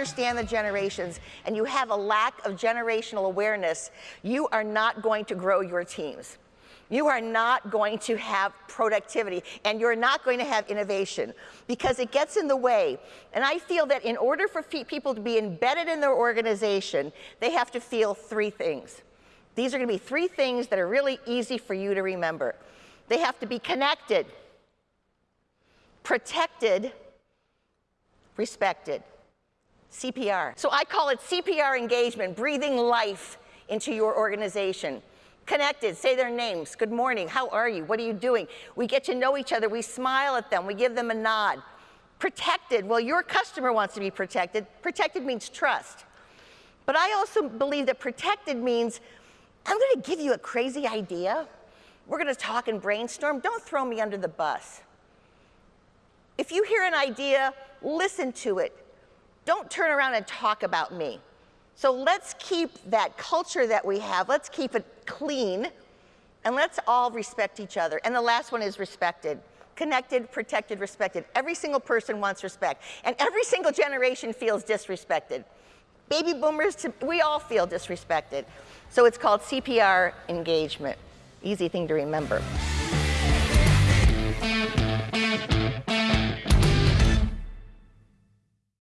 understand the generations and you have a lack of generational awareness, you are not going to grow your teams. You are not going to have productivity and you're not going to have innovation because it gets in the way. And I feel that in order for people to be embedded in their organization, they have to feel three things. These are going to be three things that are really easy for you to remember. They have to be connected, protected, respected. CPR. So I call it CPR engagement, breathing life into your organization. Connected, say their names. Good morning, how are you? What are you doing? We get to know each other, we smile at them, we give them a nod. Protected, well, your customer wants to be protected. Protected means trust. But I also believe that protected means I'm gonna give you a crazy idea. We're gonna talk and brainstorm. Don't throw me under the bus. If you hear an idea, listen to it. Don't turn around and talk about me. So let's keep that culture that we have, let's keep it clean, and let's all respect each other. And the last one is respected. Connected, protected, respected. Every single person wants respect. And every single generation feels disrespected. Baby boomers, we all feel disrespected. So it's called CPR engagement. Easy thing to remember.